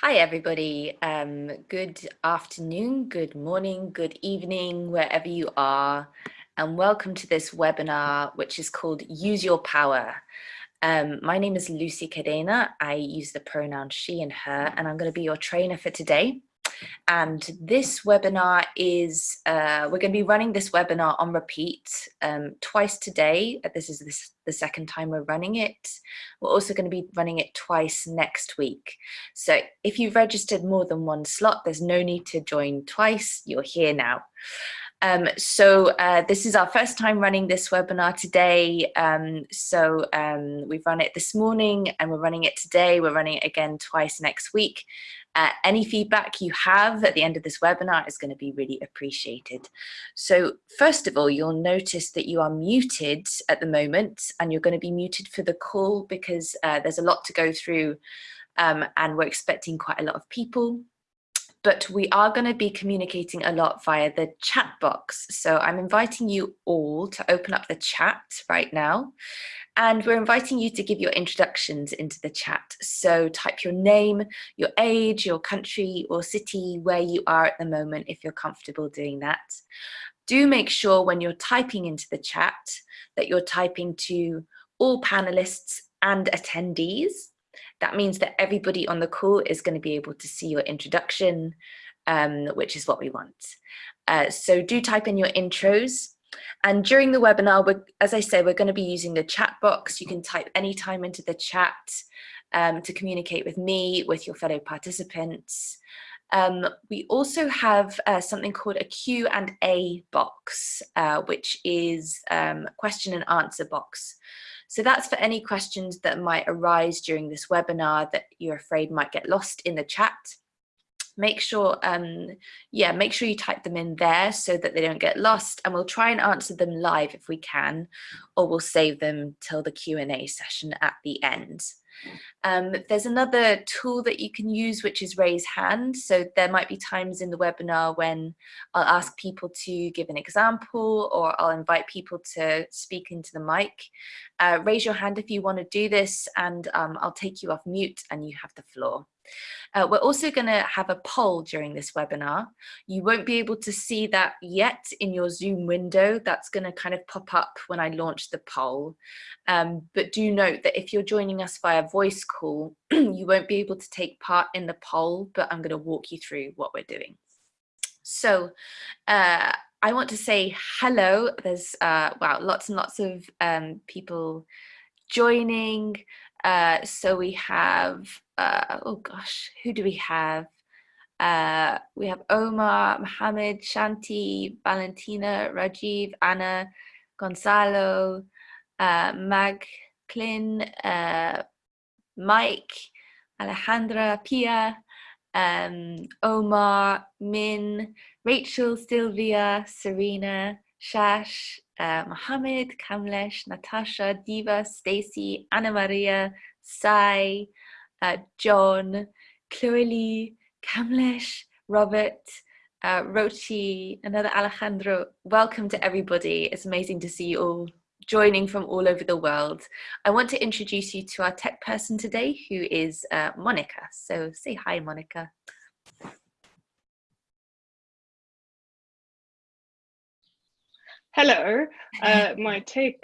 Hi, everybody. Um, good afternoon, good morning, good evening, wherever you are. And welcome to this webinar, which is called Use Your Power. Um, my name is Lucy Cadena. I use the pronoun she and her, and I'm going to be your trainer for today. And this webinar is, uh, we're going to be running this webinar on repeat um, twice today. Uh, this is this, the second time we're running it. We're also going to be running it twice next week. So if you've registered more than one slot, there's no need to join twice. You're here now. Um, so uh, this is our first time running this webinar today. Um, so um, we've run it this morning and we're running it today. We're running it again twice next week. Uh, any feedback you have at the end of this webinar is going to be really appreciated. So first of all, you'll notice that you are muted at the moment and you're going to be muted for the call because uh, there's a lot to go through um, and we're expecting quite a lot of people but we are going to be communicating a lot via the chat box. So I'm inviting you all to open up the chat right now. And we're inviting you to give your introductions into the chat. So type your name, your age, your country or city, where you are at the moment, if you're comfortable doing that. Do make sure when you're typing into the chat that you're typing to all panelists and attendees that means that everybody on the call is going to be able to see your introduction, um, which is what we want. Uh, so do type in your intros. And during the webinar, as I say, we're going to be using the chat box. You can type any time into the chat um, to communicate with me, with your fellow participants. Um, we also have uh, something called a Q and A box, uh, which is um, question and answer box. So that's for any questions that might arise during this webinar that you're afraid might get lost in the chat. Make sure, um, yeah, make sure you type them in there so that they don't get lost and we'll try and answer them live if we can, or we'll save them till the Q&A session at the end. Um, there's another tool that you can use, which is raise hand. So there might be times in the webinar when I'll ask people to give an example or I'll invite people to speak into the mic. Uh, raise your hand if you want to do this and um, I'll take you off mute and you have the floor. Uh, we're also going to have a poll during this webinar. You won't be able to see that yet in your Zoom window. That's going to kind of pop up when I launch the poll. Um, but do note that if you're joining us via voice call, you won't be able to take part in the poll, but I'm going to walk you through what we're doing. So uh, I want to say hello. There's, uh, wow, lots and lots of um, people joining. Uh, so we have, uh, oh gosh, who do we have? Uh, we have Omar, Mohammed, Shanti, Valentina, Rajiv, Anna, Gonzalo, uh, Mag, Clin, uh, Mike, Alejandra, Pia, um, Omar, Min, Rachel, Sylvia, Serena, Shash, uh, Mohammed, Kamlesh, Natasha, Diva, Stacy, Anna Maria, Sai, uh, John, Chloe, Lee, Kamlesh, Robert, uh, Rochi, another Alejandro. Welcome to everybody. It's amazing to see you all joining from all over the world. I want to introduce you to our tech person today, who is uh, Monica. So say hi, Monica. Hello, uh, my tech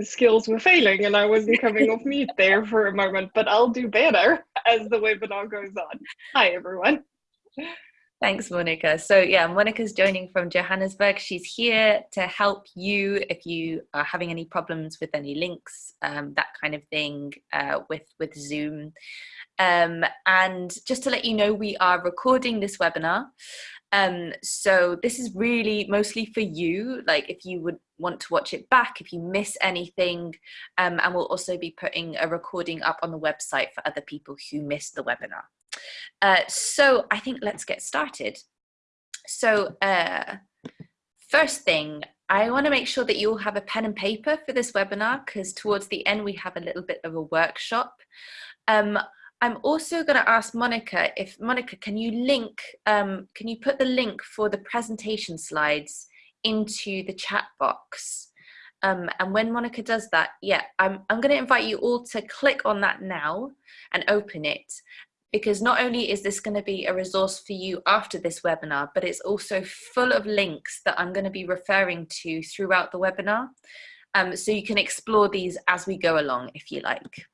skills were failing and I wasn't coming off mute there for a moment, but I'll do better as the webinar goes on. Hi, everyone. Thanks, Monica. So yeah, Monica's joining from Johannesburg. She's here to help you if you are having any problems with any links, um, that kind of thing uh, with, with Zoom. Um, and just to let you know, we are recording this webinar. Um, so this is really mostly for you, like if you would want to watch it back, if you miss anything, um, and we'll also be putting a recording up on the website for other people who missed the webinar. Uh, so I think let's get started. So uh, first thing, I want to make sure that you all have a pen and paper for this webinar because towards the end we have a little bit of a workshop. Um, I'm also going to ask Monica if Monica, can you link, um, can you put the link for the presentation slides into the chat box? Um, and when Monica does that, yeah, I'm, I'm going to invite you all to click on that now and open it. because not only is this going to be a resource for you after this webinar, but it's also full of links that I'm going to be referring to throughout the webinar. Um, so you can explore these as we go along if you like.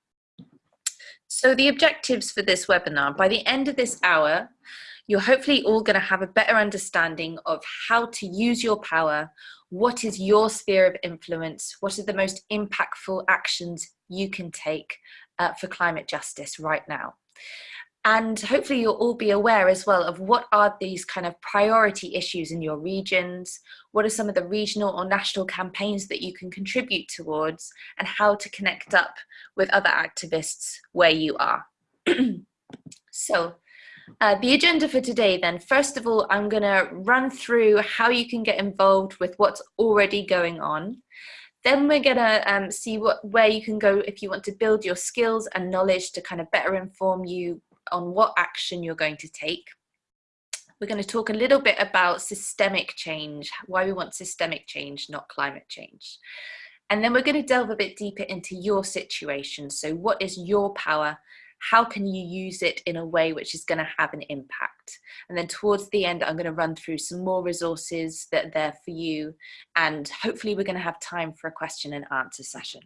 So the objectives for this webinar, by the end of this hour, you're hopefully all going to have a better understanding of how to use your power, what is your sphere of influence, what are the most impactful actions you can take uh, for climate justice right now. And hopefully you'll all be aware as well of what are these kind of priority issues in your regions, what are some of the regional or national campaigns that you can contribute towards, and how to connect up with other activists where you are. so uh, the agenda for today then, first of all, I'm gonna run through how you can get involved with what's already going on. Then we're gonna um, see what where you can go if you want to build your skills and knowledge to kind of better inform you on what action you're going to take. We're going to talk a little bit about systemic change, why we want systemic change, not climate change. And then we're going to delve a bit deeper into your situation. So what is your power? How can you use it in a way which is going to have an impact? And then towards the end, I'm going to run through some more resources that are there for you. And hopefully we're going to have time for a question and answer session.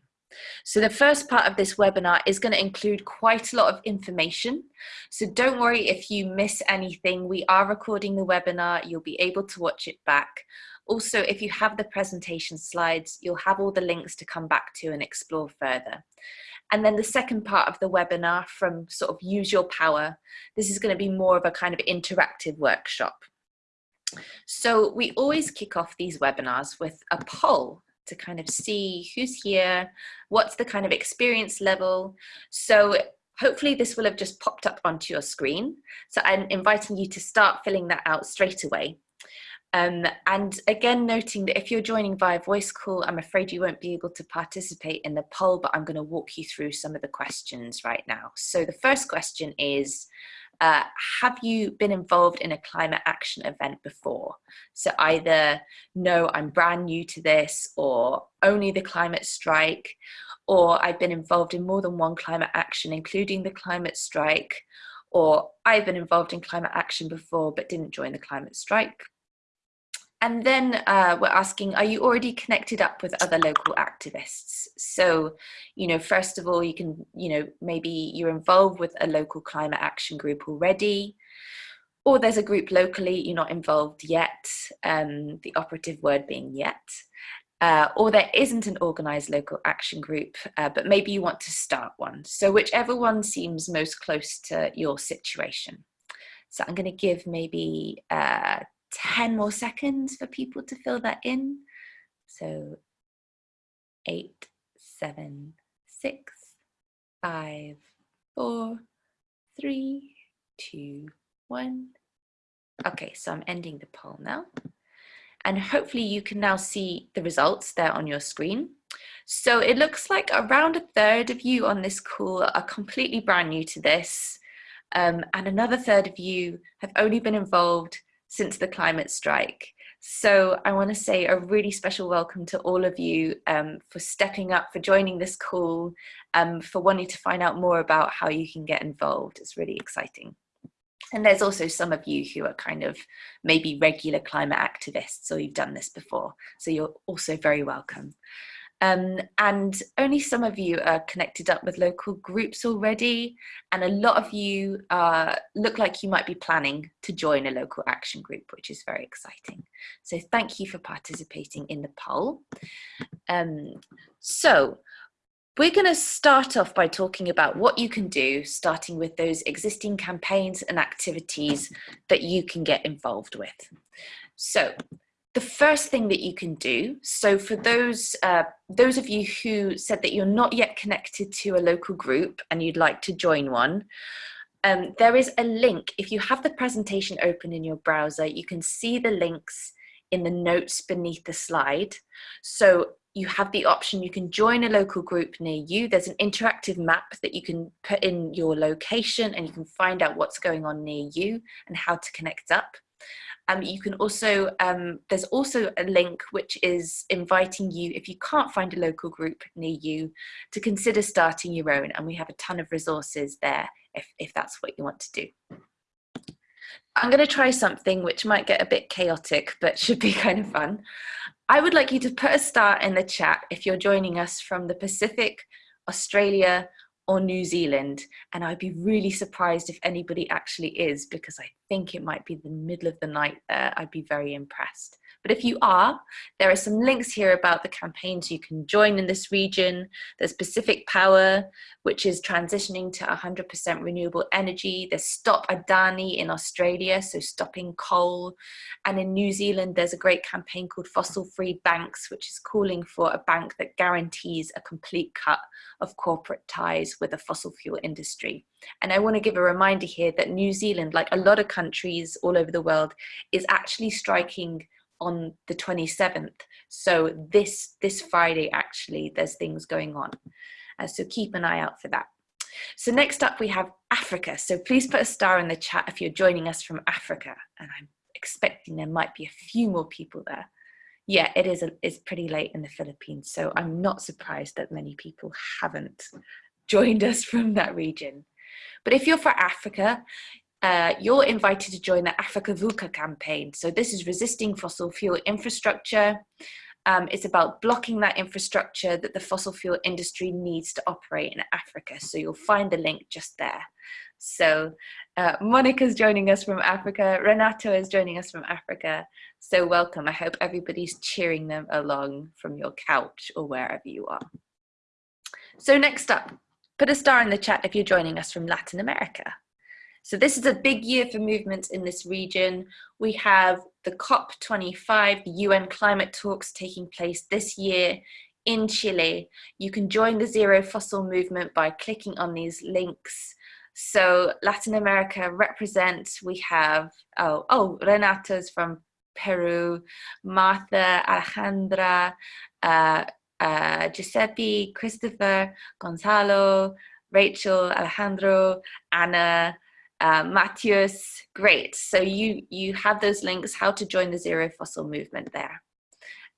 So the first part of this webinar is going to include quite a lot of information. So don't worry if you miss anything. We are recording the webinar. You'll be able to watch it back. Also, if you have the presentation slides, you'll have all the links to come back to and explore further. And then the second part of the webinar from sort of use your power, this is going to be more of a kind of interactive workshop. So we always kick off these webinars with a poll to kind of see who's here, what's the kind of experience level. So hopefully this will have just popped up onto your screen. So I'm inviting you to start filling that out straight away. Um, and again, noting that if you're joining via voice call, I'm afraid you won't be able to participate in the poll, but I'm going to walk you through some of the questions right now. So the first question is, uh, have you been involved in a climate action event before? So either, no, I'm brand new to this, or only the climate strike, or I've been involved in more than one climate action, including the climate strike, or I've been involved in climate action before but didn't join the climate strike, and then uh, we're asking, are you already connected up with other local activists? So, you know, first of all, you can, you know, maybe you're involved with a local climate action group already, or there's a group locally, you're not involved yet, um, the operative word being yet, uh, or there isn't an organized local action group, uh, but maybe you want to start one. So whichever one seems most close to your situation. So I'm going to give maybe uh, 10 more seconds for people to fill that in. So eight, seven, six, five, four, three, two, one. Okay, so I'm ending the poll now. And hopefully you can now see the results there on your screen. So it looks like around a third of you on this call are completely brand new to this. Um, and another third of you have only been involved since the climate strike. So I want to say a really special welcome to all of you um, for stepping up, for joining this call, um, for wanting to find out more about how you can get involved. It's really exciting. And there's also some of you who are kind of maybe regular climate activists or you've done this before. So you're also very welcome. Um, and only some of you are connected up with local groups already, and a lot of you uh, look like you might be planning to join a local action group, which is very exciting. So thank you for participating in the poll. Um, so we're going to start off by talking about what you can do, starting with those existing campaigns and activities that you can get involved with. So the first thing that you can do, so for those, uh, those of you who said that you're not yet connected to a local group and you'd like to join one, um, there is a link. If you have the presentation open in your browser, you can see the links in the notes beneath the slide. So you have the option, you can join a local group near you. There's an interactive map that you can put in your location and you can find out what's going on near you and how to connect up. Um, you can also, um, there's also a link which is inviting you, if you can't find a local group near you, to consider starting your own. And we have a ton of resources there if, if that's what you want to do. I'm going to try something which might get a bit chaotic, but should be kind of fun. I would like you to put a star in the chat if you're joining us from the Pacific, Australia, or New Zealand. And I'd be really surprised if anybody actually is, because I think it might be the middle of the night there. I'd be very impressed. But if you are, there are some links here about the campaigns you can join in this region. There's Pacific Power, which is transitioning to 100% renewable energy. There's Stop Adani in Australia, so stopping coal. And in New Zealand, there's a great campaign called Fossil Free Banks, which is calling for a bank that guarantees a complete cut of corporate ties with the fossil fuel industry. And I want to give a reminder here that New Zealand, like a lot of countries all over the world, is actually striking on the 27th. So this, this Friday, actually, there's things going on. Uh, so keep an eye out for that. So next up we have Africa. So please put a star in the chat if you're joining us from Africa. And I'm expecting there might be a few more people there. Yeah, it is a, it's pretty late in the Philippines. So I'm not surprised that many people haven't joined us from that region. But if you're for Africa, uh, you're invited to join the Africa Vuka campaign. So this is resisting fossil fuel infrastructure. Um, it's about blocking that infrastructure that the fossil fuel industry needs to operate in Africa. So you'll find the link just there. So uh, Monica's joining us from Africa. Renato is joining us from Africa. So welcome. I hope everybody's cheering them along from your couch or wherever you are. So next up, put a star in the chat if you're joining us from Latin America. So this is a big year for movements in this region. We have the COP25, the UN climate talks taking place this year in Chile. You can join the Zero Fossil movement by clicking on these links. So Latin America represents, we have, oh, oh Renata's from Peru, Martha, Alejandra, uh, uh, Giuseppe, Christopher, Gonzalo, Rachel, Alejandro, Anna, uh, Matthias, great. So you, you have those links, how to join the Zero Fossil movement there.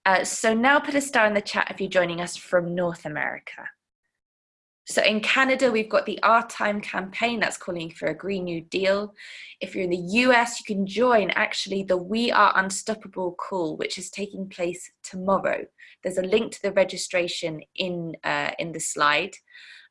Uh, so now put a star in the chat if you're joining us from North America. So in Canada, we've got the Our Time campaign that's calling for a Green New Deal. If you're in the US, you can join actually the We Are Unstoppable call, which is taking place tomorrow. There's a link to the registration in, uh, in the slide.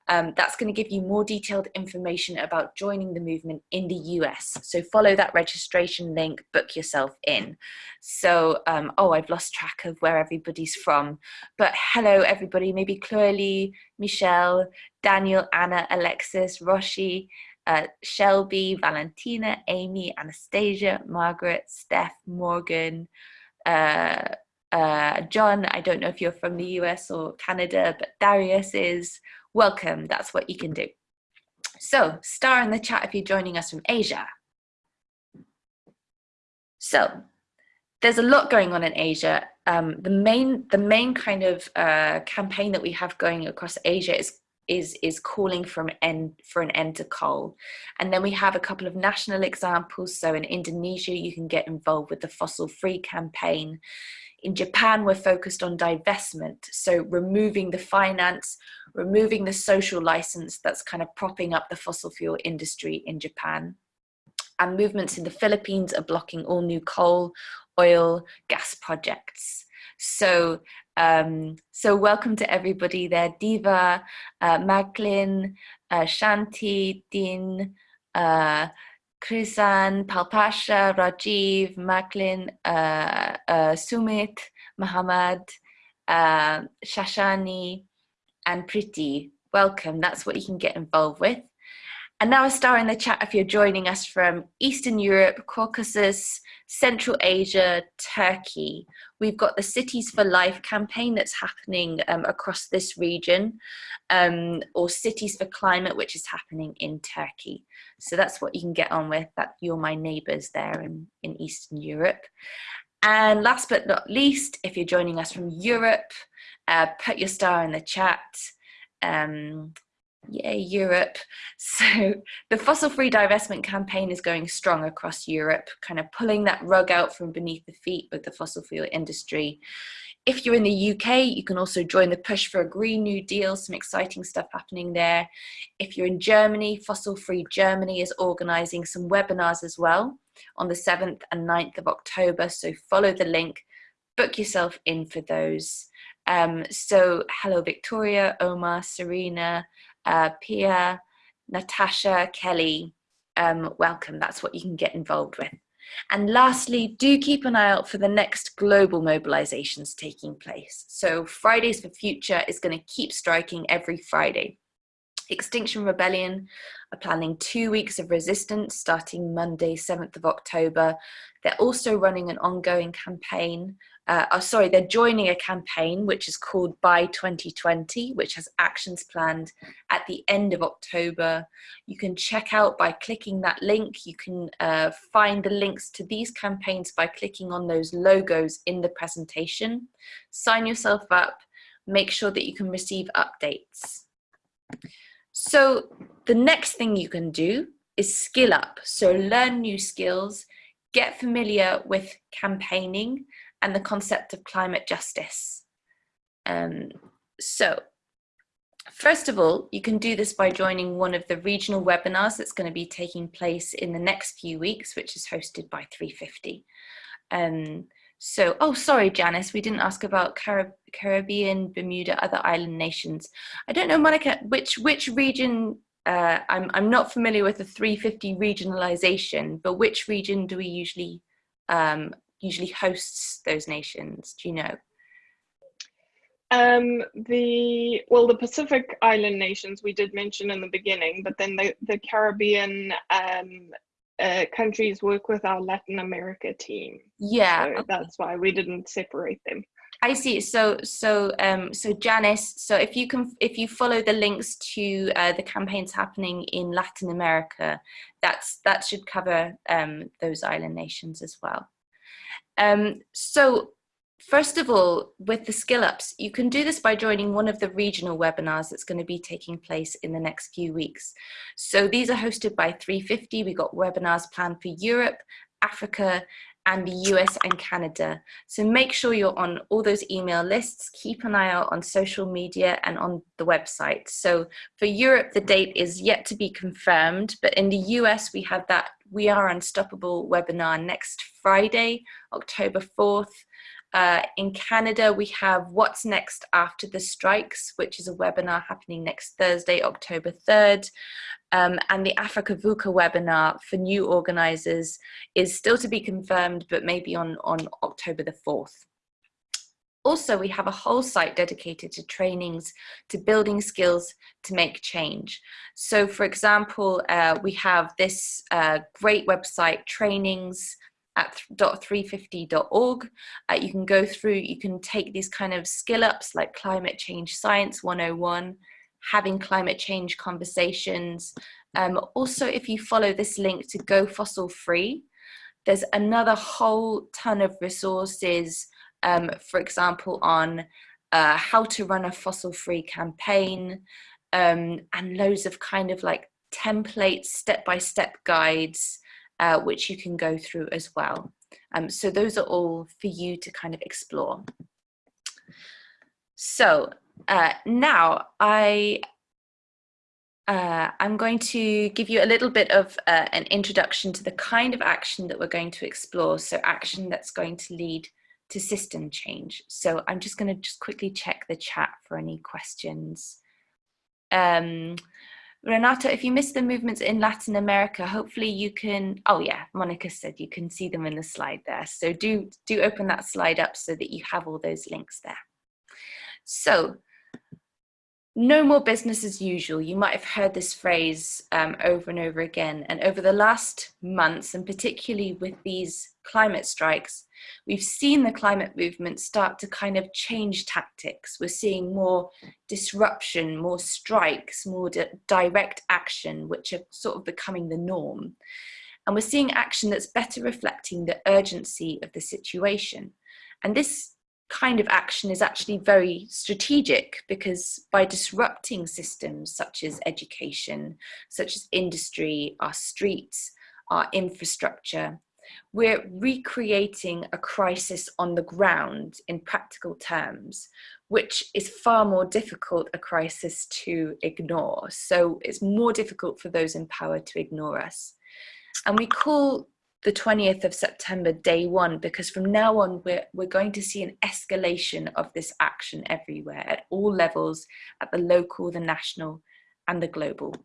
Um, that's going to give you more detailed information about joining the movement in the US. So follow that registration link, book yourself in. So, um, oh, I've lost track of where everybody's from. But hello, everybody. Maybe Chloe, Michelle, Daniel, Anna, Alexis, Roshi, uh, Shelby, Valentina, Amy, Anastasia, Margaret, Steph, Morgan, uh, uh, John, I don't know if you're from the US or Canada, but Darius is, welcome, that's what you can do. So star in the chat if you're joining us from Asia. So there's a lot going on in Asia. Um, the main the main kind of uh, campaign that we have going across Asia is is is calling end for an end to coal and then we have a couple of national examples so in Indonesia you can get involved with the fossil free campaign in Japan, we're focused on divestment, so removing the finance, removing the social license that's kind of propping up the fossil fuel industry in Japan. And movements in the Philippines are blocking all new coal, oil, gas projects. So, um, so welcome to everybody there. Diva, uh, Macklin, uh, Shanti, Din, uh, Krisan, Palpasha, Rajiv, Macklin, uh, uh, Sumit, Muhammad, uh, Shashani, and Priti. Welcome, that's what you can get involved with. And now a star in the chat if you're joining us from Eastern Europe, Caucasus, Central Asia, Turkey. We've got the Cities for Life campaign that's happening um, across this region, um, or Cities for Climate, which is happening in Turkey. So that's what you can get on with, that you're my neighbours there in, in Eastern Europe. And last but not least, if you're joining us from Europe, uh, put your star in the chat. Um, Yay, Europe. So the fossil-free divestment campaign is going strong across Europe, kind of pulling that rug out from beneath the feet of the fossil fuel industry. If you're in the UK, you can also join the push for a Green New Deal, some exciting stuff happening there. If you're in Germany, Fossil Free Germany is organising some webinars as well on the 7th and 9th of October, so follow the link, book yourself in for those. Um, so hello Victoria, Omar, Serena, uh, Pia, Natasha, Kelly, um, welcome. That's what you can get involved with. And lastly, do keep an eye out for the next global mobilizations taking place. So Fridays for Future is going to keep striking every Friday. Extinction Rebellion are planning two weeks of resistance starting Monday, 7th of October. They're also running an ongoing campaign uh, oh, sorry, they're joining a campaign which is called By 2020, which has actions planned at the end of October. You can check out by clicking that link. You can uh, find the links to these campaigns by clicking on those logos in the presentation. Sign yourself up, make sure that you can receive updates. So the next thing you can do is skill up. So learn new skills, get familiar with campaigning, and the concept of climate justice. Um, so first of all, you can do this by joining one of the regional webinars that's going to be taking place in the next few weeks, which is hosted by 350. Um, so, oh, sorry, Janice, we didn't ask about Carib Caribbean, Bermuda, other island nations. I don't know, Monica, which which region, uh, I'm, I'm not familiar with the 350 regionalization, but which region do we usually um, usually hosts those nations? Do you know? Um, the well, the Pacific Island nations we did mention in the beginning, but then the the Caribbean um, uh, countries work with our Latin America team. Yeah, so okay. that's why we didn't separate them. I see. So, so, um, so Janice. So, if you can, if you follow the links to uh, the campaigns happening in Latin America, that's that should cover um, those island nations as well. Um, so first of all, with the skill ups, you can do this by joining one of the regional webinars that's going to be taking place in the next few weeks. So these are hosted by 350. We've got webinars planned for Europe, Africa, and the US and Canada. So make sure you're on all those email lists, keep an eye out on social media and on the website. So for Europe, the date is yet to be confirmed, but in the US, we have that We Are Unstoppable webinar next Friday, October 4th. Uh, in Canada, we have What's Next After the Strikes, which is a webinar happening next Thursday, October 3rd. Um, and the Africa Vuka webinar for new organisers is still to be confirmed, but maybe on, on October the 4th. Also, we have a whole site dedicated to trainings, to building skills to make change. So for example, uh, we have this uh, great website, trainings, at 350.org. Uh, you can go through, you can take these kind of skill ups like climate change science 101, having climate change conversations. Um, also, if you follow this link to Go Fossil Free, there's another whole ton of resources, um, for example, on uh, how to run a fossil free campaign um, and loads of kind of like templates, step-by-step -step guides uh, which you can go through as well. Um, so those are all for you to kind of explore. So uh, now I uh, I'm going to give you a little bit of uh, an introduction to the kind of action that we're going to explore. So action that's going to lead to system change. So I'm just going to just quickly check the chat for any questions. Um, Renato, if you missed the movements in Latin America, hopefully you can, oh yeah, Monica said you can see them in the slide there. So do, do open that slide up so that you have all those links there. So no more business as usual. You might have heard this phrase um, over and over again. And over the last months, and particularly with these climate strikes, we've seen the climate movement start to kind of change tactics. We're seeing more disruption, more strikes, more di direct action, which are sort of becoming the norm. And we're seeing action that's better reflecting the urgency of the situation. And this kind of action is actually very strategic because by disrupting systems such as education, such as industry, our streets, our infrastructure, we're recreating a crisis on the ground in practical terms, which is far more difficult a crisis to ignore. So it's more difficult for those in power to ignore us. And we call the 20th of September day one because from now on we're, we're going to see an escalation of this action everywhere at all levels, at the local, the national and the global.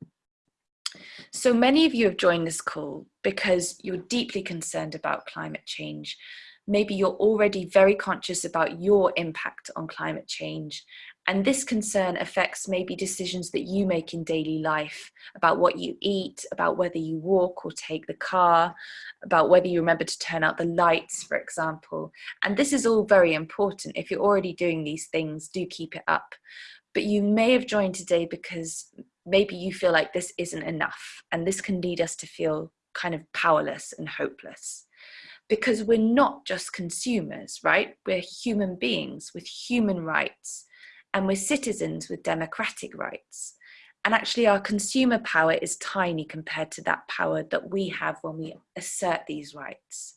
So many of you have joined this call because you're deeply concerned about climate change. Maybe you're already very conscious about your impact on climate change. And this concern affects maybe decisions that you make in daily life about what you eat, about whether you walk or take the car, about whether you remember to turn out the lights, for example. And this is all very important. If you're already doing these things, do keep it up. But you may have joined today because maybe you feel like this isn't enough and this can lead us to feel kind of powerless and hopeless. Because we're not just consumers right? We're human beings with human rights and we're citizens with democratic rights. And actually our consumer power is tiny compared to that power that we have when we assert these rights.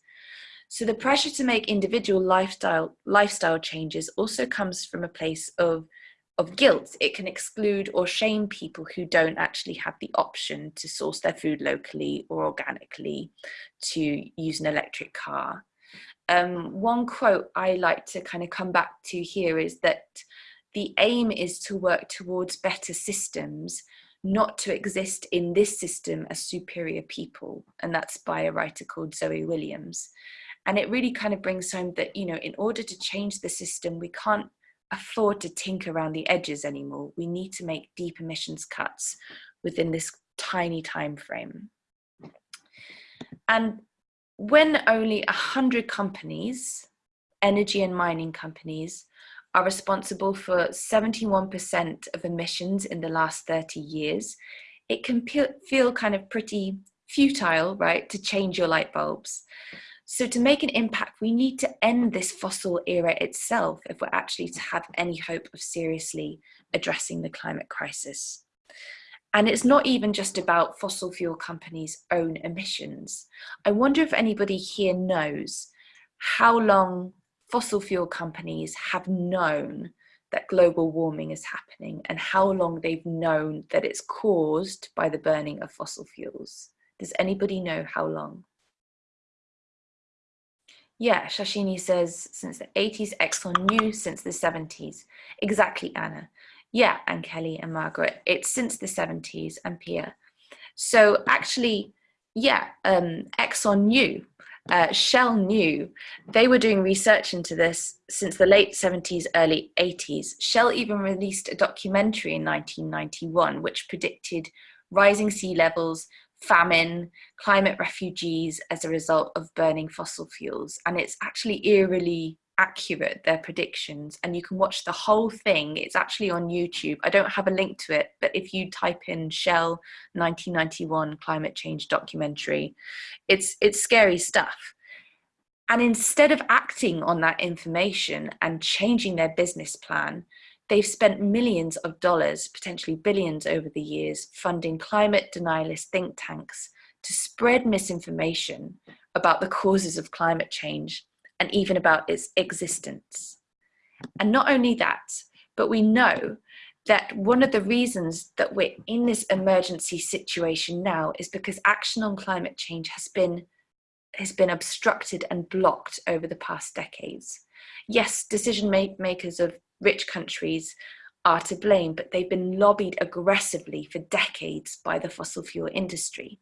So the pressure to make individual lifestyle lifestyle changes also comes from a place of of guilt. It can exclude or shame people who don't actually have the option to source their food locally or organically, to use an electric car. Um, one quote I like to kind of come back to here is that the aim is to work towards better systems, not to exist in this system as superior people. And that's by a writer called Zoe Williams. And it really kind of brings home that, you know, in order to change the system, we can't afford to tinker around the edges anymore. We need to make deep emissions cuts within this tiny time frame. And when only 100 companies, energy and mining companies, are responsible for 71% of emissions in the last 30 years, it can feel kind of pretty futile, right, to change your light bulbs. So to make an impact, we need to end this fossil era itself if we're actually to have any hope of seriously addressing the climate crisis. And it's not even just about fossil fuel companies' own emissions. I wonder if anybody here knows how long fossil fuel companies have known that global warming is happening and how long they've known that it's caused by the burning of fossil fuels. Does anybody know how long? Yeah, Shashini says since the 80s, Exxon knew since the 70s. Exactly, Anna. Yeah, and Kelly and Margaret, it's since the 70s and Pia. So actually, yeah, um, Exxon knew, uh, Shell knew. They were doing research into this since the late 70s, early 80s. Shell even released a documentary in 1991 which predicted rising sea levels, famine, climate refugees as a result of burning fossil fuels. And it's actually eerily accurate, their predictions. And you can watch the whole thing. It's actually on YouTube. I don't have a link to it, but if you type in Shell 1991 climate change documentary, it's, it's scary stuff. And instead of acting on that information and changing their business plan, They've spent millions of dollars, potentially billions over the years, funding climate denialist think tanks to spread misinformation about the causes of climate change and even about its existence. And not only that, but we know that one of the reasons that we're in this emergency situation now is because action on climate change has been has been obstructed and blocked over the past decades. Yes, decision makers of rich countries are to blame, but they've been lobbied aggressively for decades by the fossil fuel industry.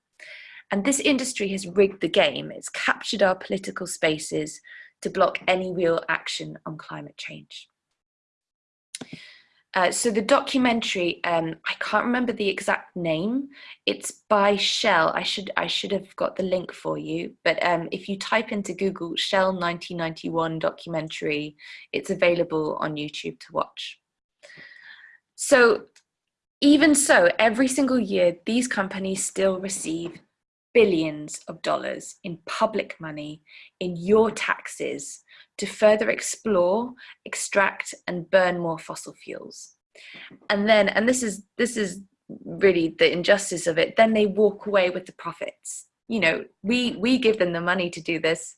And this industry has rigged the game. It's captured our political spaces to block any real action on climate change. Uh, so the documentary, um, I can't remember the exact name. It's by Shell. I should I should have got the link for you. But um, if you type into Google Shell 1991 documentary, it's available on YouTube to watch. So even so, every single year, these companies still receive billions of dollars in public money, in your taxes, to further explore, extract, and burn more fossil fuels. And then, and this is this is really the injustice of it, then they walk away with the profits. You know, we we give them the money to do this,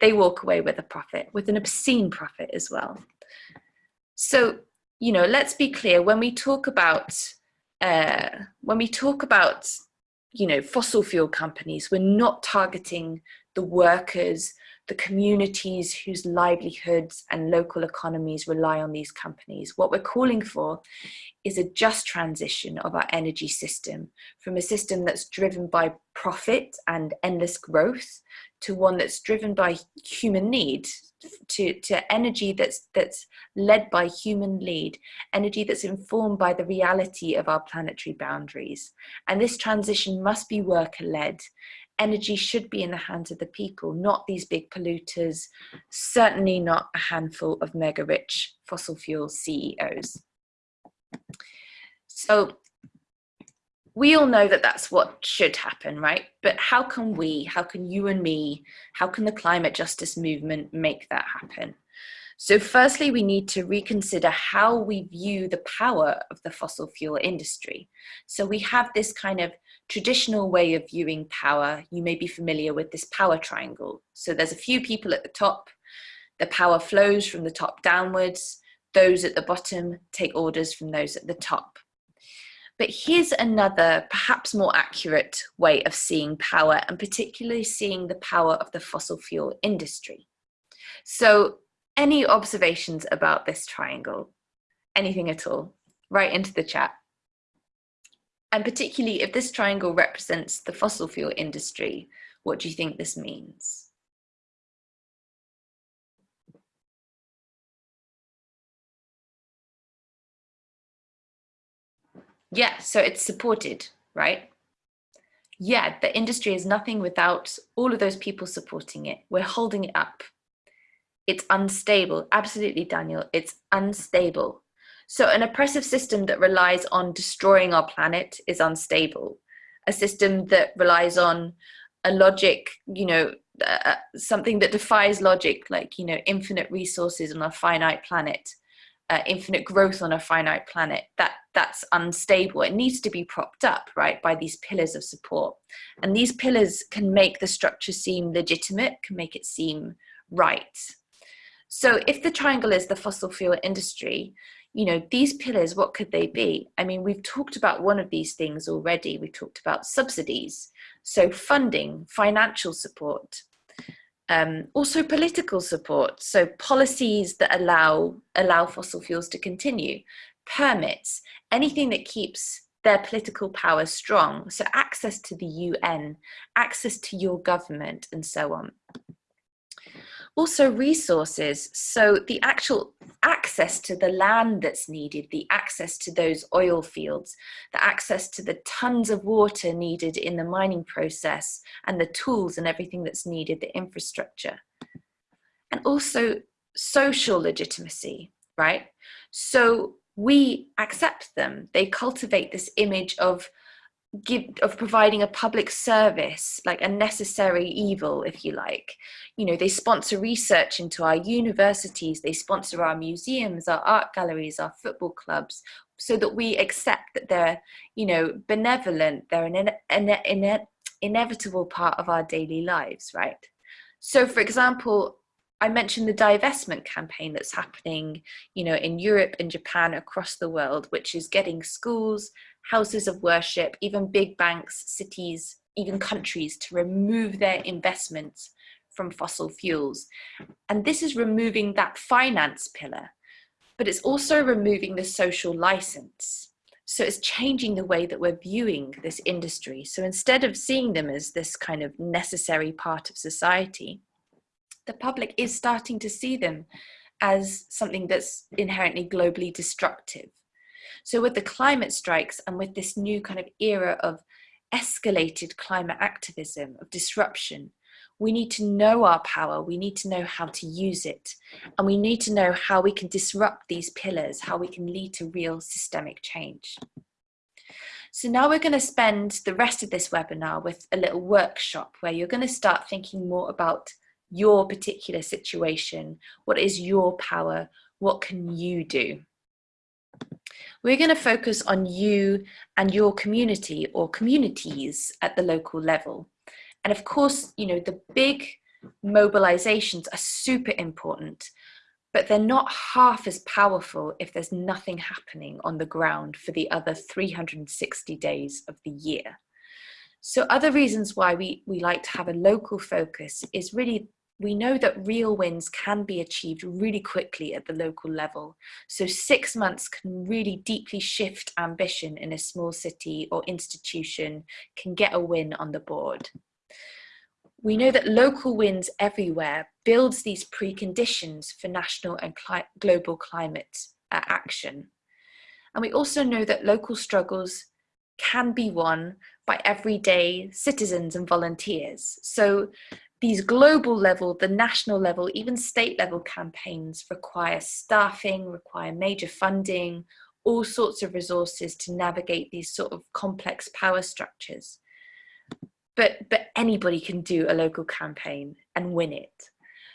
they walk away with a profit, with an obscene profit as well. So, you know, let's be clear when we talk about uh, when we talk about you know fossil fuel companies, we're not targeting the workers, the communities whose livelihoods and local economies rely on these companies. What we're calling for is a just transition of our energy system from a system that's driven by profit and endless growth to one that's driven by human need to, to energy that's that's led by human lead energy that's informed by the reality of our planetary boundaries and this transition must be worker led energy should be in the hands of the people not these big polluters certainly not a handful of mega rich fossil fuel ceos so we all know that that's what should happen, right? But how can we, how can you and me, how can the climate justice movement make that happen? So firstly, we need to reconsider how we view the power of the fossil fuel industry. So we have this kind of traditional way of viewing power. You may be familiar with this power triangle. So there's a few people at the top, the power flows from the top downwards, those at the bottom take orders from those at the top. But here's another, perhaps more accurate way of seeing power and particularly seeing the power of the fossil fuel industry. So any observations about this triangle? Anything at all? Right into the chat. And particularly if this triangle represents the fossil fuel industry, what do you think this means? Yeah, so it's supported, right? Yeah, the industry is nothing without all of those people supporting it. We're holding it up. It's unstable. Absolutely, Daniel. It's unstable. So an oppressive system that relies on destroying our planet is unstable. A system that relies on a logic, you know, uh, uh something that defies logic, like, you know, infinite resources on a finite planet, uh, infinite growth on a finite planet, that that's unstable. It needs to be propped up, right, by these pillars of support. And these pillars can make the structure seem legitimate, can make it seem right. So if the triangle is the fossil fuel industry, you know, these pillars, what could they be? I mean, we've talked about one of these things already. We talked about subsidies. So funding, financial support, um, also political support. So policies that allow, allow fossil fuels to continue, permits, anything that keeps their political power strong. So access to the UN, access to your government and so on. Also resources, so the actual access to the land that's needed, the access to those oil fields, the access to the tons of water needed in the mining process and the tools and everything that's needed, the infrastructure. And also social legitimacy, right? So we accept them. They cultivate this image of give of providing a public service like a necessary evil if you like. You know they sponsor research into our universities they sponsor our museums our art galleries our football clubs so that we accept that they're you know benevolent they're an, an, an inevitable part of our daily lives right? So for example I mentioned the divestment campaign that's happening, you know, in Europe and Japan across the world, which is getting schools, houses of worship, even big banks, cities, even countries to remove their investments from fossil fuels. And this is removing that finance pillar, but it's also removing the social license. So it's changing the way that we're viewing this industry. So instead of seeing them as this kind of necessary part of society, the public is starting to see them as something that's inherently globally destructive. So with the climate strikes and with this new kind of era of escalated climate activism, of disruption, we need to know our power, we need to know how to use it, and we need to know how we can disrupt these pillars, how we can lead to real systemic change. So now we're going to spend the rest of this webinar with a little workshop where you're going to start thinking more about your particular situation. What is your power? What can you do? We're going to focus on you and your community or communities at the local level. And of course, you know, the big mobilizations are super important, but they're not half as powerful if there's nothing happening on the ground for the other 360 days of the year. So other reasons why we, we like to have a local focus is really we know that real wins can be achieved really quickly at the local level. So six months can really deeply shift ambition in a small city or institution, can get a win on the board. We know that local wins everywhere builds these preconditions for national and cli global climate uh, action. And we also know that local struggles can be won by everyday citizens and volunteers. So these global level, the national level, even state level campaigns require staffing, require major funding, all sorts of resources to navigate these sort of complex power structures. But, but anybody can do a local campaign and win it.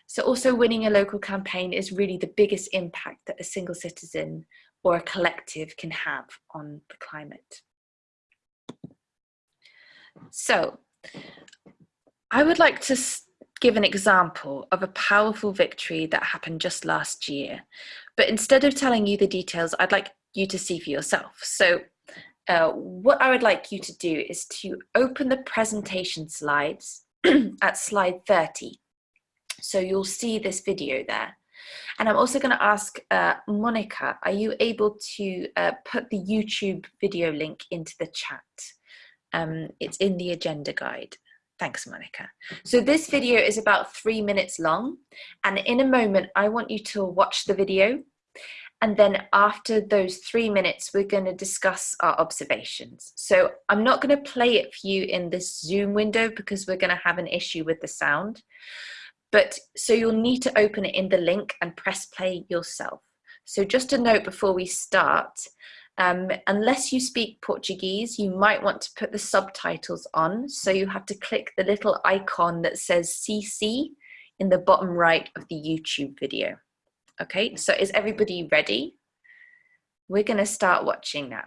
So also winning a local campaign is really the biggest impact that a single citizen or a collective can have on the climate. So I would like to give an example of a powerful victory that happened just last year. But instead of telling you the details, I'd like you to see for yourself. So uh, what I would like you to do is to open the presentation slides at slide 30. So you'll see this video there. And I'm also going to ask uh, Monica, are you able to uh, put the YouTube video link into the chat? Um, it's in the agenda guide. Thanks, Monica. So this video is about three minutes long. And in a moment, I want you to watch the video. And then after those three minutes, we're going to discuss our observations. So I'm not going to play it for you in this Zoom window because we're going to have an issue with the sound. But so you'll need to open it in the link and press play yourself. So just a note before we start, um, unless you speak Portuguese, you might want to put the subtitles on. So you have to click the little icon that says CC in the bottom right of the YouTube video. Okay, so is everybody ready? We're going to start watching now.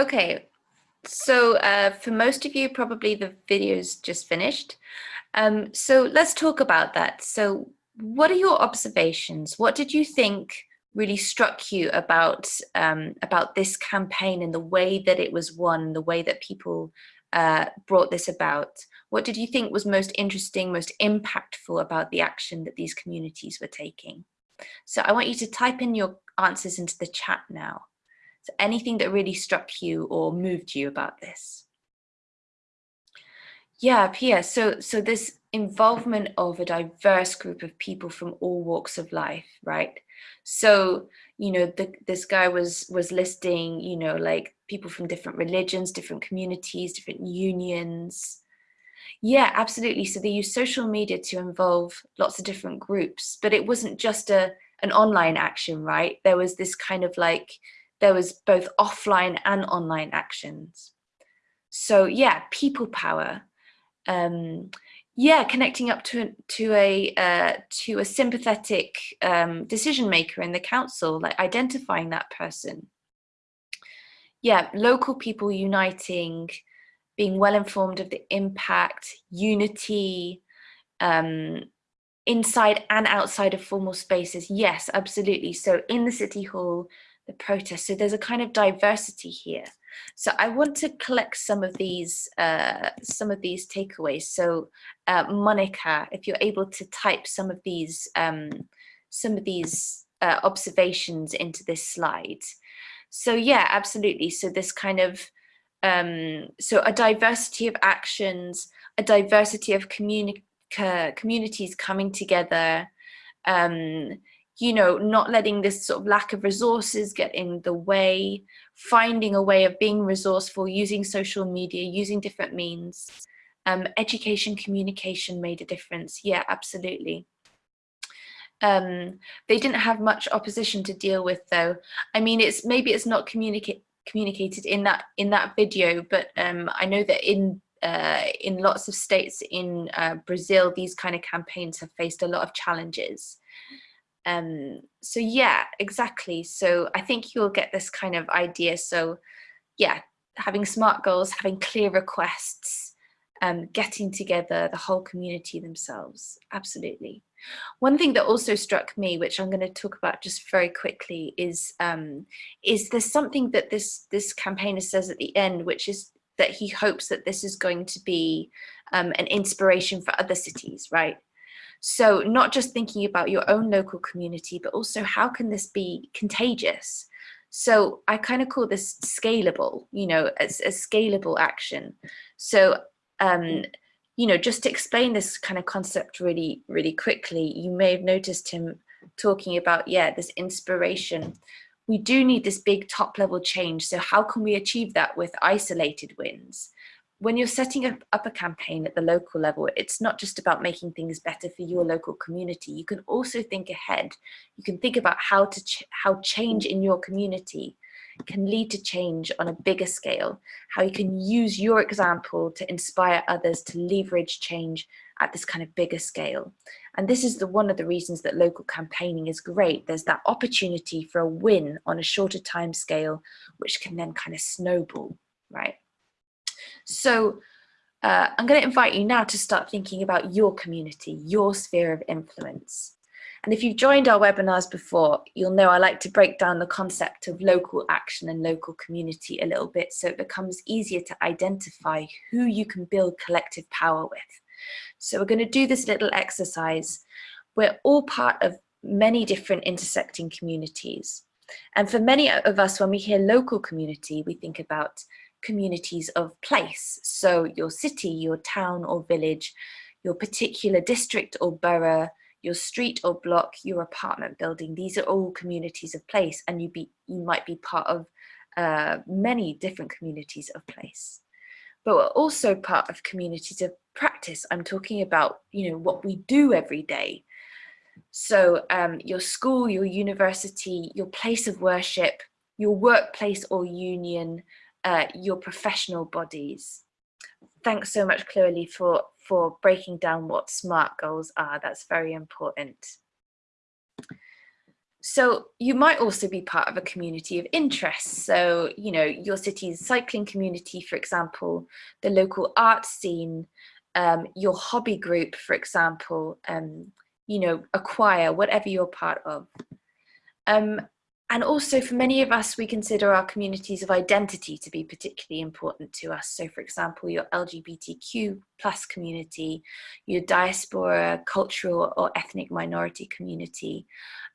Okay, so uh, for most of you, probably the video's just finished. Um, so let's talk about that. So what are your observations? What did you think really struck you about um, about this campaign and the way that it was won, the way that people uh, brought this about? What did you think was most interesting, most impactful about the action that these communities were taking? So I want you to type in your answers into the chat now. So anything that really struck you or moved you about this? Yeah, Pia, so, so this involvement of a diverse group of people from all walks of life, right? So, you know, the, this guy was was listing, you know, like people from different religions, different communities, different unions. Yeah, absolutely. So they use social media to involve lots of different groups, but it wasn't just a an online action, right? There was this kind of like, there was both offline and online actions. So yeah, people power. Um, yeah, connecting up to to a uh, to a sympathetic um, decision maker in the council, like identifying that person. Yeah, local people uniting, being well informed of the impact, unity, um, inside and outside of formal spaces. Yes, absolutely. So in the city hall, the protest. So there's a kind of diversity here. So I want to collect some of these uh, some of these takeaways. So uh, Monica, if you're able to type some of these um, some of these uh, observations into this slide. So yeah, absolutely. So this kind of um, so a diversity of actions, a diversity of communi communities coming together, um, you know, not letting this sort of lack of resources get in the way, finding a way of being resourceful, using social media, using different means. Um, education, communication made a difference. Yeah, absolutely. Um, they didn't have much opposition to deal with though. I mean, it's maybe it's not communicate communicated in that in that video, but um, I know that in uh, in lots of states in uh, Brazil, these kind of campaigns have faced a lot of challenges. Um, so yeah, exactly. So I think you'll get this kind of idea. So yeah, having smart goals, having clear requests, um, getting together the whole community themselves. Absolutely. One thing that also struck me, which I'm going to talk about just very quickly, is um, is there's something that this this campaigner says at the end, which is that he hopes that this is going to be um, an inspiration for other cities, right? So not just thinking about your own local community, but also how can this be contagious? So I kind of call this scalable, you know, as a scalable action. So, um, you know, just to explain this kind of concept really, really quickly, you may have noticed him talking about, yeah, this inspiration we do need this big top level change. So how can we achieve that with isolated wins? When you're setting up, up a campaign at the local level, it's not just about making things better for your local community. You can also think ahead. You can think about how to ch how change in your community can lead to change on a bigger scale, how you can use your example to inspire others to leverage change at this kind of bigger scale. And this is the one of the reasons that local campaigning is great. There's that opportunity for a win on a shorter time scale, which can then kind of snowball, right? So uh, I'm going to invite you now to start thinking about your community, your sphere of influence. And if you've joined our webinars before, you'll know I like to break down the concept of local action and local community a little bit so it becomes easier to identify who you can build collective power with. So we're going to do this little exercise. We're all part of many different intersecting communities. And for many of us, when we hear local community, we think about communities of place. So your city, your town or village, your particular district or borough, your street or block, your apartment building. These are all communities of place and you, be, you might be part of uh, many different communities of place but we're also part of communities of practice. I'm talking about, you know, what we do every day. So um, your school, your university, your place of worship, your workplace or union, uh, your professional bodies. Thanks so much, Chloe, for, for breaking down what SMART goals are. That's very important. so you might also be part of a community of interest. So, you know, your city's cycling community, for example, the local art scene, um, your hobby group, for example, um, you know, a choir, whatever you're part of. Um, and also for many of us, we consider our communities of identity to be particularly important to us. So for example, your LGBTQ plus community, your diaspora, cultural or ethnic minority community.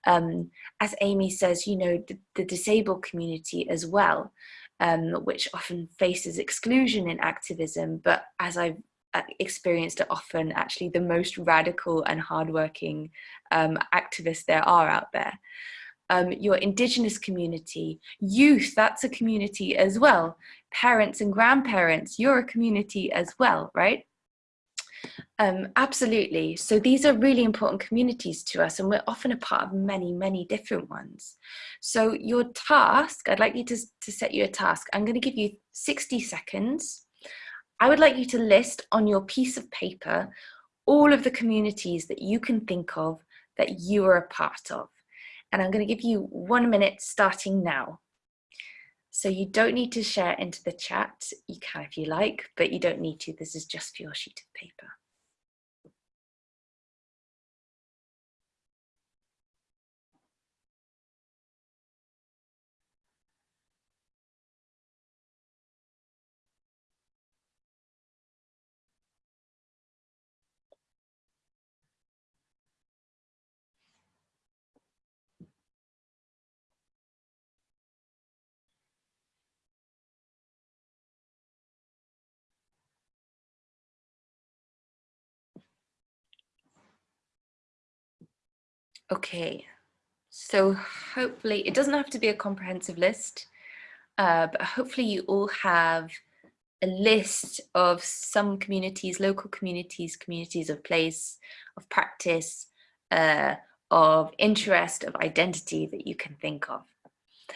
Um, as Amy says, you know, the, the disabled community as well, um, which often faces exclusion in activism. But as I've uh, experienced it often actually the most radical and hardworking um, activists there are out there um, your indigenous community, youth, that's a community as well. Parents and grandparents, you're a community as well, right? Um, absolutely. So these are really important communities to us and we're often a part of many, many different ones. So your task, I'd like you to, to set you a task. I'm going to give you 60 seconds. I would like you to list on your piece of paper all of the communities that you can think of that you are a part of and I'm going to give you one minute starting now. So you don't need to share into the chat. You can if you like, but you don't need to. This is just for your sheet of paper. Okay, so hopefully it doesn't have to be a comprehensive list, uh, but hopefully you all have a list of some communities, local communities, communities of place, of practice, uh, of interest, of identity that you can think of.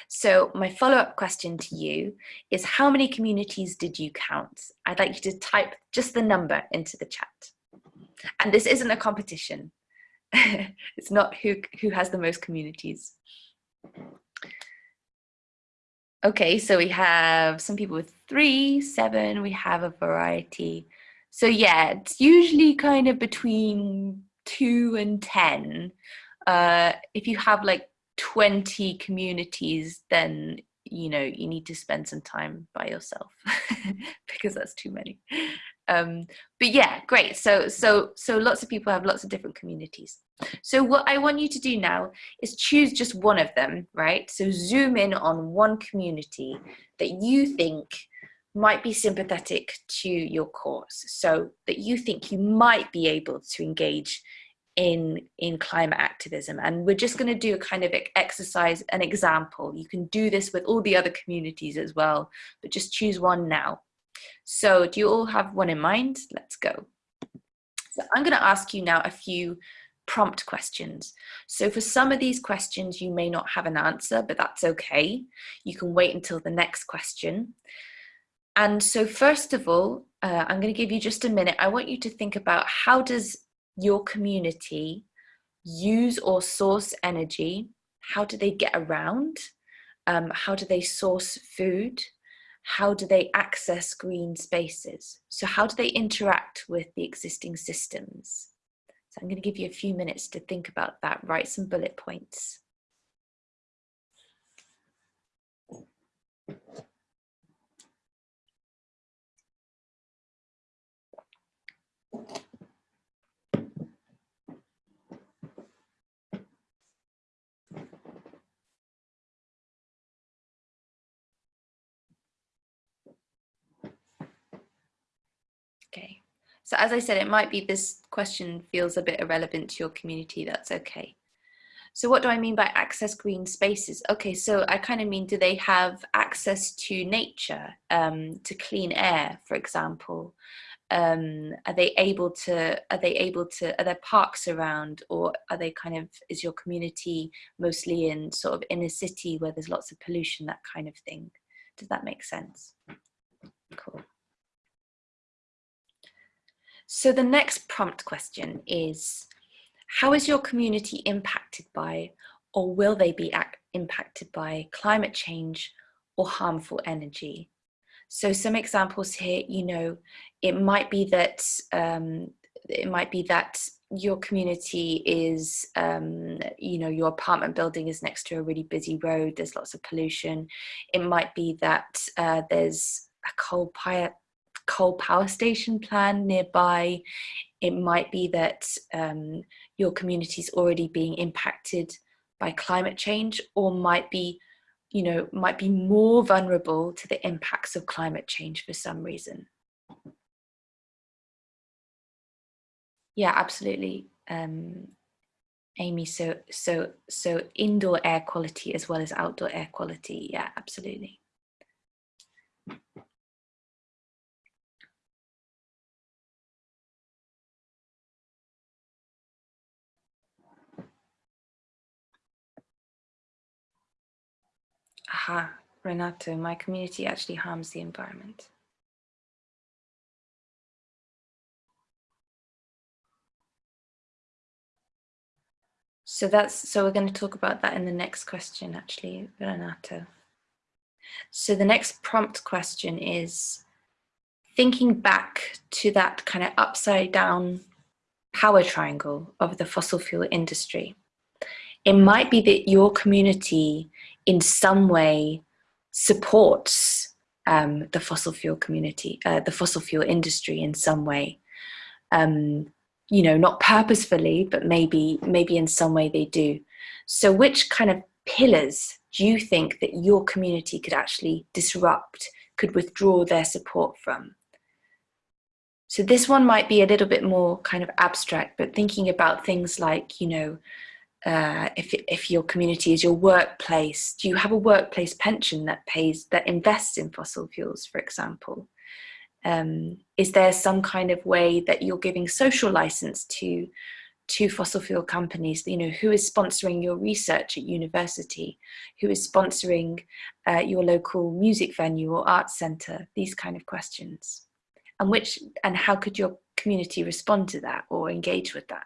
So my follow-up question to you is how many communities did you count? I'd like you to type just the number into the chat. And this isn't a competition. it's not who who has the most communities. Okay, so we have some people with three, seven, we have a variety. So yeah, it's usually kind of between two and 10. Uh, if you have like 20 communities, then you know you need to spend some time by yourself because that's too many um, but yeah, great. So, so, so lots of people have lots of different communities. So what I want you to do now is choose just one of them, right? So zoom in on one community that you think might be sympathetic to your cause. So that you think you might be able to engage in in climate activism and we're just going to do a kind of exercise an example you can do this with all the other communities as well but just choose one now so do you all have one in mind? Let's go. So I'm going to ask you now a few prompt questions. So for some of these questions, you may not have an answer, but that's okay. You can wait until the next question. And so first of all, uh, I'm going to give you just a minute. I want you to think about how does your community use or source energy? How do they get around? Um, how do they source food? How do they access green spaces? So how do they interact with the existing systems? So I'm going to give you a few minutes to think about that, write some bullet points. Okay, so as I said, it might be this question feels a bit irrelevant to your community, that's okay. So what do I mean by access green spaces? Okay, so I kind of mean, do they have access to nature, um, to clean air, for example? Um, are they able to, are they able to, are there parks around or are they kind of, is your community mostly in sort of inner city where there's lots of pollution, that kind of thing? Does that make sense? Cool. So the next prompt question is, how is your community impacted by or will they be impacted by climate change or harmful energy? So some examples here, you know, it might be that um, it might be that your community is, um, you know, your apartment building is next to a really busy road, there's lots of pollution. It might be that uh, there's a coal, coal power station plan nearby. It might be that um, your community is already being impacted by climate change or might be, you know, might be more vulnerable to the impacts of climate change for some reason. Yeah, absolutely. Um, Amy, so so so indoor air quality as well as outdoor air quality. Yeah, absolutely. Aha, Renato, my community actually harms the environment. So that's so we're going to talk about that in the next question actually, Renato. So the next prompt question is thinking back to that kind of upside down power triangle of the fossil fuel industry. It might be that your community in some way supports um, the fossil fuel community, uh, the fossil fuel industry in some way. Um, you know, not purposefully, but maybe, maybe in some way they do. So which kind of pillars do you think that your community could actually disrupt, could withdraw their support from? So this one might be a little bit more kind of abstract, but thinking about things like, you know, uh, if, if your community is your workplace, do you have a workplace pension that pays, that invests in fossil fuels, for example? Um, is there some kind of way that you're giving social license to to fossil fuel companies? You know who is sponsoring your research at university? Who is sponsoring uh, your local music venue or art center? These kind of questions. And which and how could your community respond to that or engage with that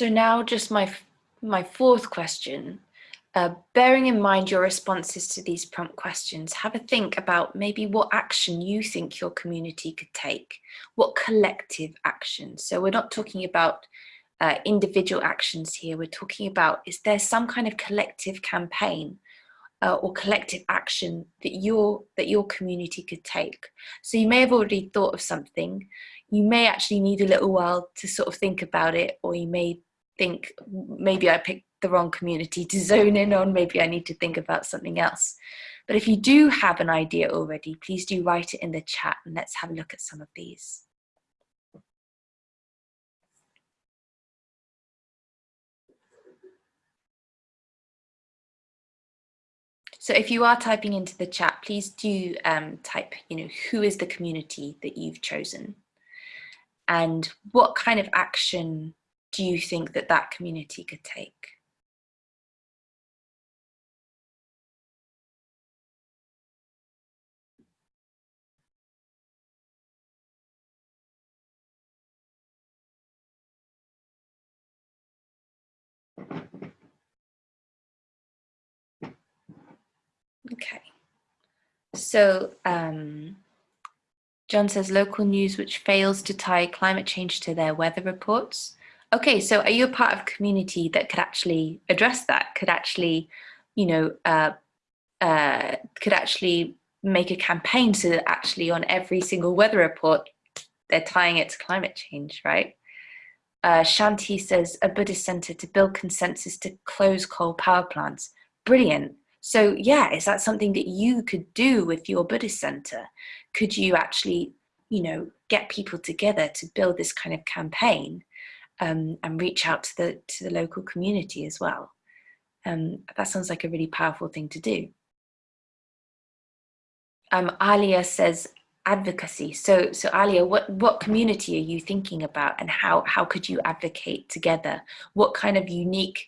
So now just my, my fourth question, uh, bearing in mind your responses to these prompt questions, have a think about maybe what action you think your community could take, what collective action. So we're not talking about uh, individual actions here, we're talking about is there some kind of collective campaign uh, or collective action that your that your community could take. So you may have already thought of something, you may actually need a little while to sort of think about it, or you may think maybe I picked the wrong community to zone in on, maybe I need to think about something else. But if you do have an idea already, please do write it in the chat and let's have a look at some of these. So if you are typing into the chat, please do um, type, you know, who is the community that you've chosen? And what kind of action do you think that that community could take? Okay, so um, John says local news which fails to tie climate change to their weather reports. Okay, so are you a part of a community that could actually address that? Could actually, you know, uh, uh, could actually make a campaign so that actually on every single weather report, they're tying it to climate change, right? Uh, Shanti says, a Buddhist center to build consensus to close coal power plants. Brilliant. So yeah, is that something that you could do with your Buddhist center? Could you actually, you know, get people together to build this kind of campaign um, and reach out to the, to the local community as well. Um, that sounds like a really powerful thing to do. um, Alia says advocacy. So, so Alia, what, what community are you thinking about and how, how could you advocate together? What kind of unique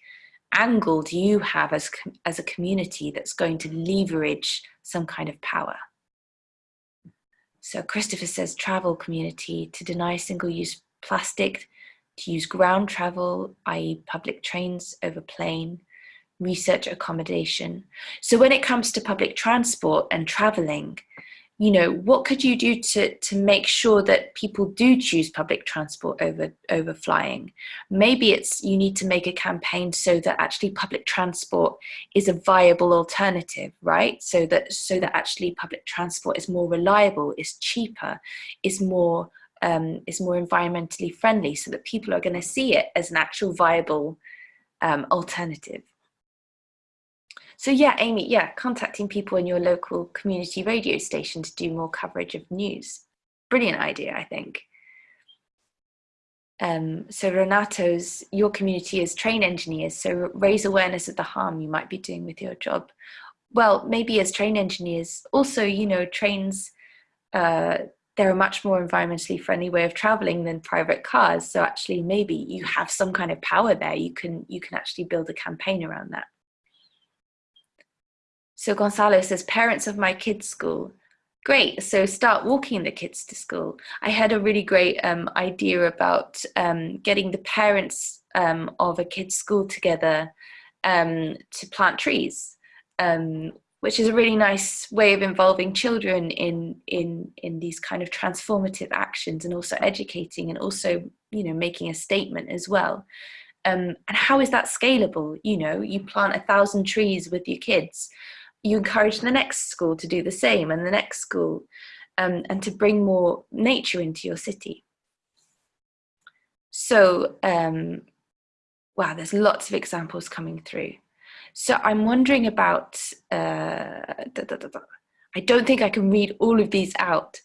angle do you have as, as a community that's going to leverage some kind of power? So Christopher says travel community to deny single-use plastic, to use ground travel, i.e. public trains over plane, research accommodation. So when it comes to public transport and traveling, you know, what could you do to, to make sure that people do choose public transport over, over flying? Maybe it's you need to make a campaign so that actually public transport is a viable alternative, right? So that, so that actually public transport is more reliable, is cheaper, is more, um, is more environmentally friendly so that people are going to see it as an actual viable um, alternative. So yeah, Amy, yeah, contacting people in your local community radio station to do more coverage of news. Brilliant idea, I think. Um, so Renato's, your community is train engineers, so raise awareness of the harm you might be doing with your job. Well, maybe as train engineers, also, you know, trains, uh, they're a much more environmentally friendly way of traveling than private cars. So actually, maybe you have some kind of power there. You can, you can actually build a campaign around that. So Gonzalo says, parents of my kids' school. Great, so start walking the kids to school. I had a really great um, idea about um, getting the parents um, of a kid's school together um, to plant trees, um, which is a really nice way of involving children in, in, in these kind of transformative actions and also educating and also, you know, making a statement as well. Um, and how is that scalable? You know, you plant a thousand trees with your kids you encourage the next school to do the same and the next school um, and to bring more nature into your city. So, um, wow, there's lots of examples coming through. So I'm wondering about, uh, da, da, da, I don't think I can read all of these out,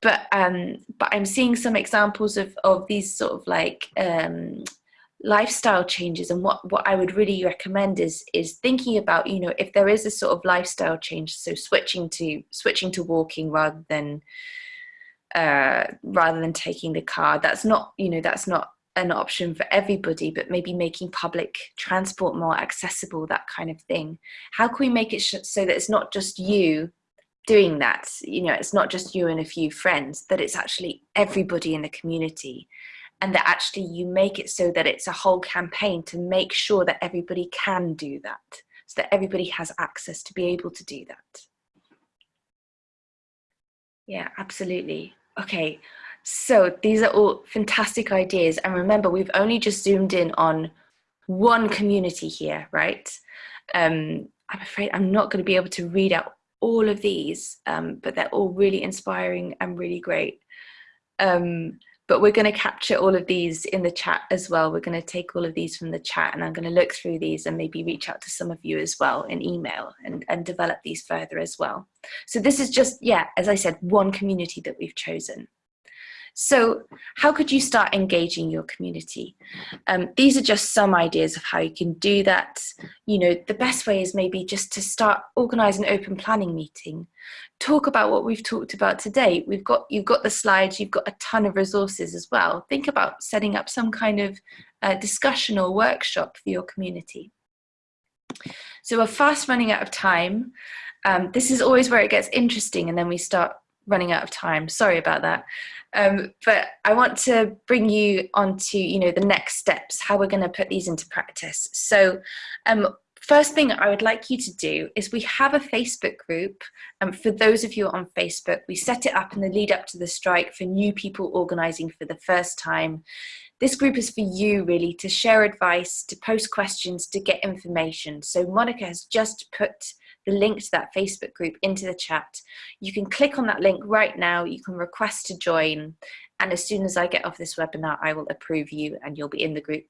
but um, but I'm seeing some examples of, of these sort of like um, lifestyle changes. And what what I would really recommend is is thinking about you know if there is a sort of lifestyle change so switching to switching to walking rather than uh, rather than taking the car that's not you know that's not an option for everybody but maybe making public transport more accessible that kind of thing. How can we make it so that it's not just you doing that? You know it's not just you and a few friends that it's actually everybody in the community. And that actually you make it so that it's a whole campaign to make sure that everybody can do that so that everybody has access to be able to do that. Yeah absolutely. Okay so these are all fantastic ideas and remember we've only just zoomed in on one community here right um, i'm afraid i'm not going to be able to read out all of these um, but they're all really inspiring and really great um, but we're going to capture all of these in the chat as well. We're going to take all of these from the chat and I'm going to look through these and maybe reach out to some of you as well in email and, and develop these further as well. So this is just, yeah, as I said, one community that we've chosen. So how could you start engaging your community? Um, these are just some ideas of how you can do that. You know, the best way is maybe just to start organize an open planning meeting. Talk about what we've talked about today. We've got, you've got the slides, you've got a ton of resources as well. Think about setting up some kind of uh, discussion or workshop for your community. So we're fast running out of time. Um, this is always where it gets interesting and then we start running out of time. Sorry about that. Um, but I want to bring you on to, you know, the next steps, how we're going to put these into practice. So um, first thing I would like you to do is we have a Facebook group. Um, for those of you on Facebook, we set it up in the lead up to the strike for new people organizing for the first time. This group is for you really to share advice, to post questions, to get information. So Monica has just put the link to that Facebook group into the chat. You can click on that link right now, you can request to join, and as soon as I get off this webinar, I will approve you and you'll be in the group.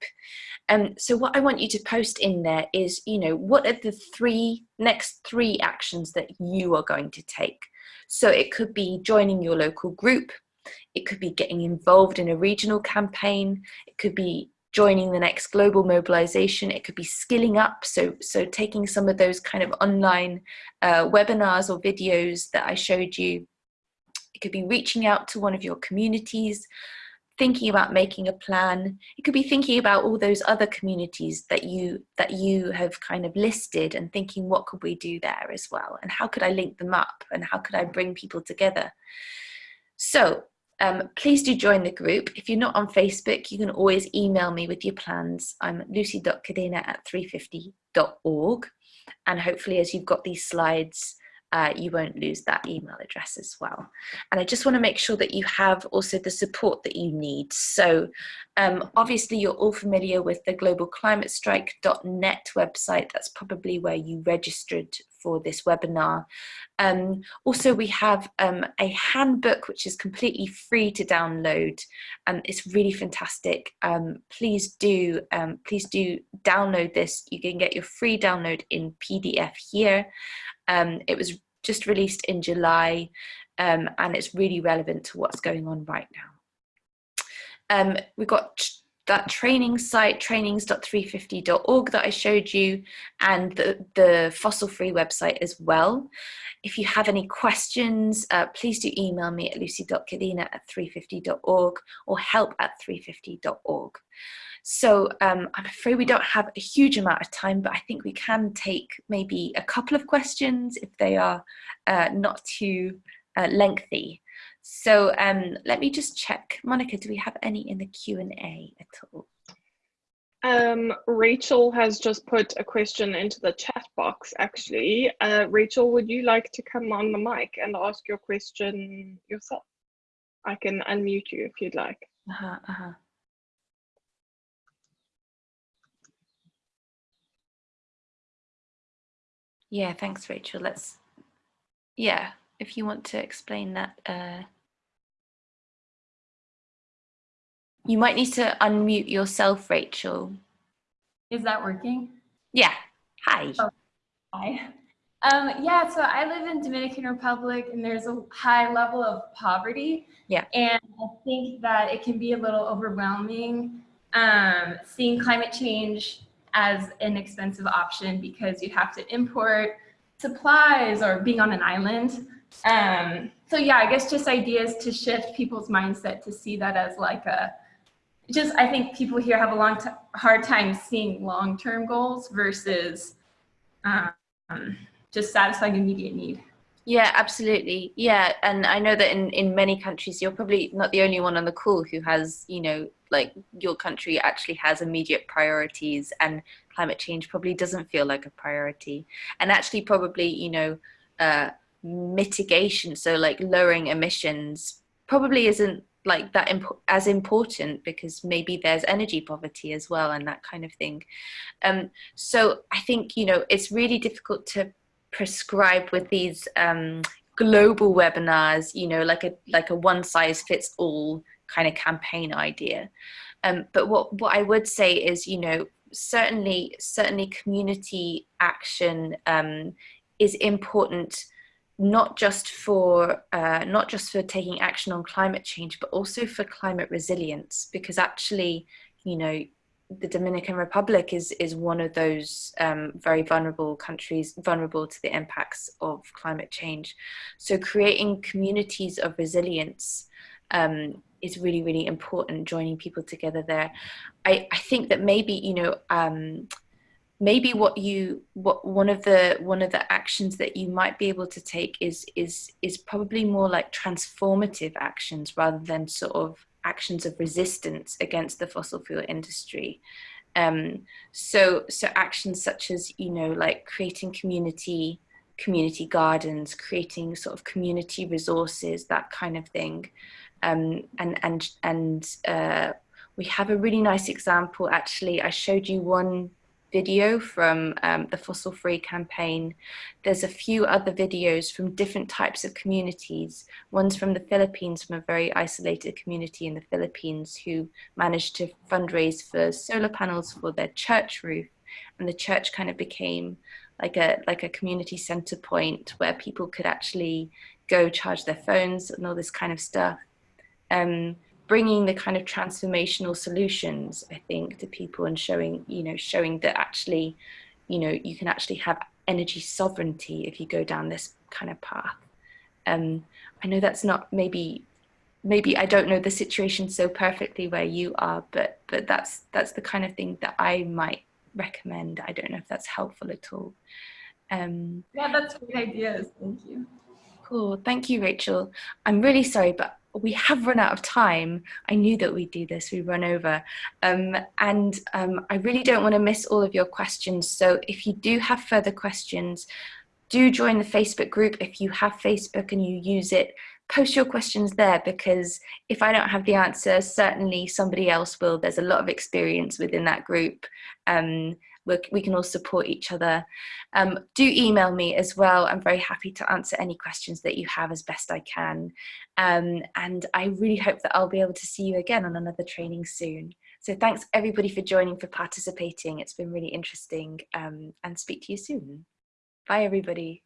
Um, so what I want you to post in there is, you know, what are the three, next three actions that you are going to take? So it could be joining your local group, it could be getting involved in a regional campaign, it could be joining the next global mobilization. It could be skilling up. So, so taking some of those kind of online uh, webinars or videos that I showed you. It could be reaching out to one of your communities, thinking about making a plan. It could be thinking about all those other communities that you that you have kind of listed and thinking what could we do there as well and how could I link them up and how could I bring people together. So um, please do join the group. If you're not on Facebook, you can always email me with your plans. I'm lucy.cadena at 350.org. And hopefully as you've got these slides, uh, you won't lose that email address as well. And I just want to make sure that you have also the support that you need. So um, obviously you're all familiar with the globalclimatestrike.net website. That's probably where you registered for this webinar. Um, also, we have um, a handbook which is completely free to download. and um, it's really fantastic. Um, please do, um, please do download this. You can get your free download in PDF here. Um, it was just released in July and it's really relevant to what's going on right now. Um, we've got that training site, trainings.350.org that I showed you, and the, the fossil free website as well. If you have any questions, uh, please do email me at lucy.cadena at 350.org or help at 350.org. So um, I'm afraid we don't have a huge amount of time, but I think we can take maybe a couple of questions if they are uh, not too uh, lengthy. So um, let me just check. Monica, do we have any in the Q&A at all? Um, Rachel has just put a question into the chat box, actually. Uh, Rachel, would you like to come on the mic and ask your question yourself? I can unmute you if you'd like. Uh -huh, uh -huh. Yeah, thanks, Rachel. Let's, yeah, if you want to explain that. Uh, you might need to unmute yourself, Rachel. Is that working? Yeah. Hi. Oh, hi. Um, yeah, so I live in Dominican Republic and there's a high level of poverty. Yeah. And I think that it can be a little overwhelming um, seeing climate change as an expensive option because you'd have to import supplies or being on an island. Um, so yeah, I guess just ideas to shift people's mindset to see that as like a, just I think people here have a long hard time seeing long-term goals versus um, just satisfying immediate need. Yeah, absolutely. Yeah, and I know that in in many countries, you're probably not the only one on the call who has, you know, like your country actually has immediate priorities, and climate change probably doesn't feel like a priority, and actually probably, you know, uh, mitigation, so like lowering emissions, probably isn't like that imp as important because maybe there's energy poverty as well and that kind of thing. Um, so I think, you know, it's really difficult to prescribe with these um, global webinars, you know, like a like a one size fits all kind of campaign idea. Um, but what what I would say is, you know, certainly certainly community action um, is important not just for uh, not just for taking action on climate change, but also for climate resilience, because actually, you know, the Dominican Republic is is one of those um, very vulnerable countries, vulnerable to the impacts of climate change. So creating communities of resilience um, is really, really important, joining people together there. I, I think that maybe, you know, um, maybe what you, what one of the, one of the actions that you might be able to take is, is, is probably more like transformative actions rather than sort of actions of resistance against the fossil fuel industry. Um, so, so actions such as, you know, like creating community, community gardens, creating sort of community resources, that kind of thing. Um, and, and, and uh, we have a really nice example, actually, I showed you one video from um, the Fossil Free campaign. There's a few other videos from different types of communities. One's from the Philippines, from a very isolated community in the Philippines who managed to fundraise for solar panels for their church roof. And the church kind of became like a, like a community center point where people could actually go charge their phones and all this kind of stuff. Um, bringing the kind of transformational solutions, I think, to people and showing, you know, showing that actually, you know, you can actually have energy sovereignty if you go down this kind of path. Um, I know that's not maybe maybe I don't know the situation so perfectly where you are, but but that's that's the kind of thing that I might recommend. I don't know if that's helpful at all. Um, yeah, that's great ideas. Thank you. Cool. Thank you, Rachel. I'm really sorry, but we have run out of time. I knew that we'd do this, we run over. Um, and um, I really don't want to miss all of your questions. So if you do have further questions, do join the Facebook group. If you have Facebook and you use it, post your questions there because if I don't have the answer, certainly somebody else will. There's a lot of experience within that group. Um, we can all support each other. Um, do email me as well. I'm very happy to answer any questions that you have as best I can. Um, and I really hope that I'll be able to see you again on another training soon. So thanks everybody for joining, for participating. It's been really interesting um, and speak to you soon. Bye everybody.